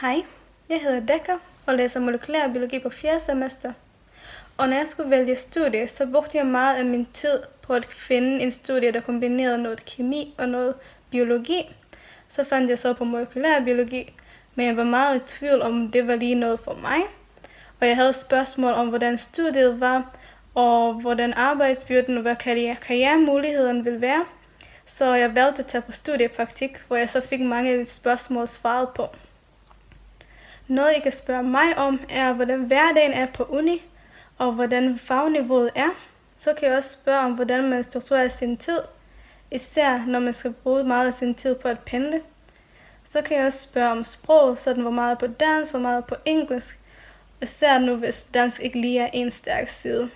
Hej, jeg hedder Dekker og læser molekylær biologi på 4. semester. Og når jeg skulle vælge studie, så brugte jeg meget af min tid på at finde en studie, der kombinerede noget kemi og noget biologi. Så fandt jeg så på molekylær biologi, men jeg var meget i tvivl om, det var lige noget for mig. Og jeg havde spørgsmål om, hvordan studiet var, og hvordan arbejdsbyrden og hvad karrieremulighederne ville være. Så jeg valgte at tage på studiepraktik, hvor jeg så fik mange spørgsmål svaret på. Noget, I kan spørge mig om, er, hvordan hverdagen er på uni, og hvordan fagniveauet er. Så kan jeg også spørge om, hvordan man strukturerer sin tid, især når man skal bruge meget af sin tid på at pendle. Så kan jeg også spørge om sprog, sådan hvor meget på dansk, hvor meget på engelsk, især nu hvis dansk ikke lige er en stærk side.